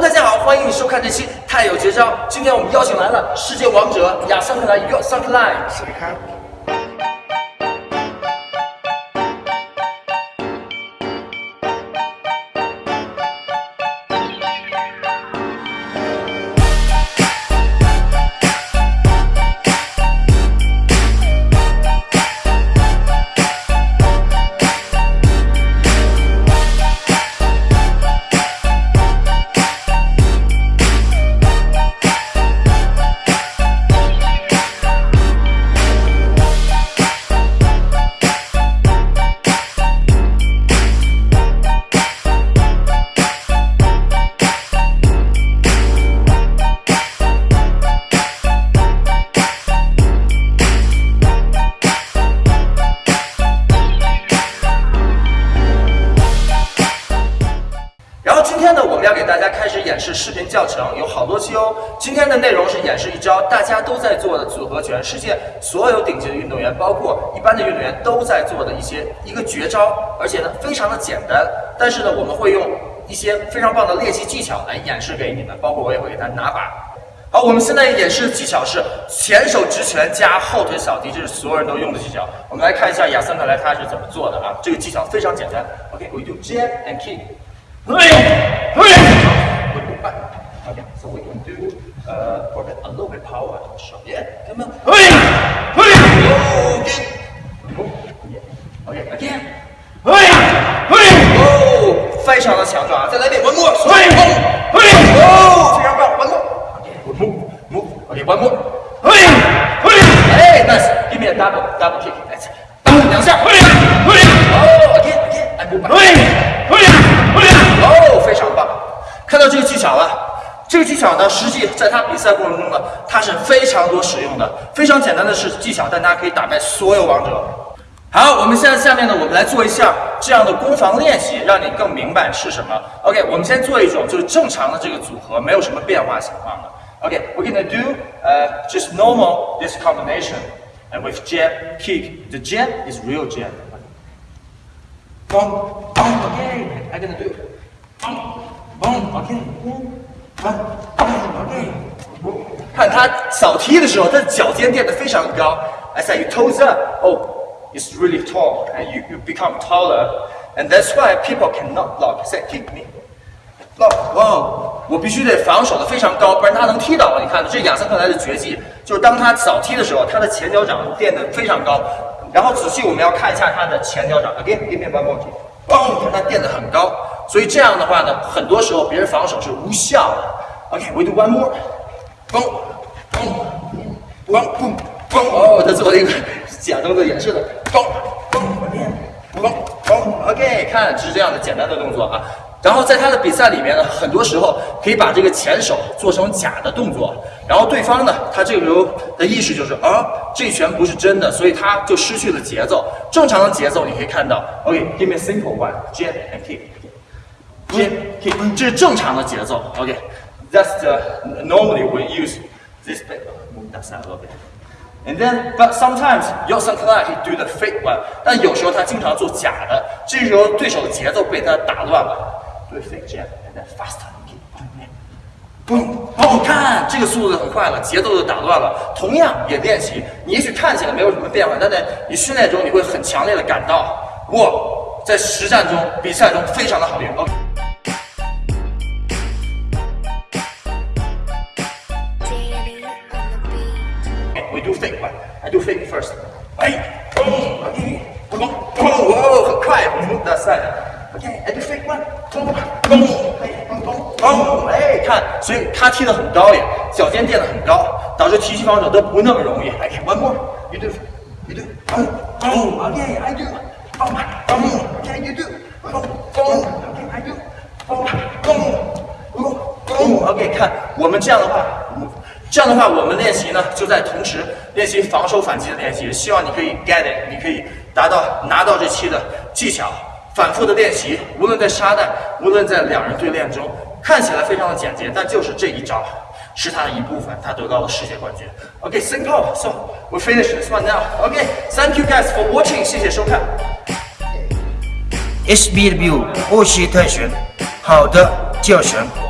大家好欢迎你收看这期太有绝招。今天我们邀请来了世界王者雅桑克莱约翰克莱。斯里康好多期哦。今天的内容是演示一招大家都在做的组合拳，世界所有顶级的运动员，包括一般的运动员都在做的一些一个绝招，而且呢非常的简单。但是呢，我们会用一些非常棒的练习技巧来演示给你们，包括我也会给他拿把。好，我们现在演示的技巧是前手直拳加后腿扫地，这是所有人都用的技巧。我们来看一下亚森克莱他是怎么做的啊？这个技巧非常简单。OK，we、do jab and kick。Okay, so we can do uh, for a little bit power. Sure. Yeah, come on. Okay. Okay, again. Oh, 非常的强壮啊！再来一遍，one more. Oh, 非常棒，one more. Okay, move, move. Okay, one more. 哎，nice. Give me a double, double kick. Let's 两下。Oh, again, again. I move back. 哦，非常棒！看到这个技巧了。这个技巧呢，实际在他比赛过程中呢，它是非常多使用的，非常简单的是技巧，但它可以打败所有王者。好，我们现在下面呢，我们来做一下这样的攻防练习，让你更明白是什么。OK，我们先做一种就是正常的这个组合，没有什么变化情况的。OK，we're、gonna do uh just normal this combination and with jab kick. The jab is real jab. Boom, boom, okay. I'm gonna do it. Boom, 看他扫踢的时候，他的脚尖垫得非常高。I said you toes up. Oh, it's really tall, and you you become taller, and that's why people cannot block. Say kick me. block. Wow,，我必须得防守的非常高，不然他能踢倒我。你看，这是亚森克莱的绝技，就是当他扫踢的时候，他的前脚掌垫得非常高。然后仔细我们要看一下他的前脚掌，again give me one more ok 嘣，看他垫得很高，所以这样的话呢，很多时候别人防守是无效的。OK，we、do one more，嘣，嘣，嘣，嘣，嘣，哦，他做了一个假动作演示的，嘣，嘣嘣，嘣，OK，看，只是这样的简单的动作啊。然后在他的比赛里面呢，很多时候可以把这个前手做成假的动作，然后对方呢，他这个时候的意识就是啊，这拳不是真的，所以他就失去了节奏。正常的节奏你可以看到，OK，give me simple one，jab and kick，jab kick，这是正常的节奏，OK，that's the normally we use this bit move that side a little bit。And then, but sometimes Yosan Klan he do the fake one，但有时候他经常做假的，这时候对手的节奏被他打乱了。do a fake jab and then faster kick，嘣，哦，看这个速度很快了，节奏就打乱了。同样也练习，你也许看起来没有什么变化，但在你训练中你会很强烈的感到，哇，在实战中、比赛中非常的好用。OK。Do fake first. 哎，嘣，OK，嘣，嘣，哦，很快，move that side. Okay. I do fake one. 嘣，嘣，哎，嘣嘣，嘣，哎，看，所以他踢得很高耶，脚尖垫得很高，导致提膝防守都不那么容易。OK, one more. You do, you do 嘣嘣 okay i do. 嘣，嘣，OK, you do. 嘣，嘣，OK, I do. 嘣，嘣，嘣，嘣，OK，看我们这样的话。这样的话，我们练习呢，就在同时练习防守反击的练习。希望你可以 get it，你可以达到拿到这期的技巧，反复的练习。无论在沙袋，无论在两人对练中，看起来非常的简洁，但就是这一招是他的一部分，他得到了世界冠军。OK，simple。So we finish this one now. OK，thank you guys for watching，谢谢收看。HBW 欧系特选，好的教学。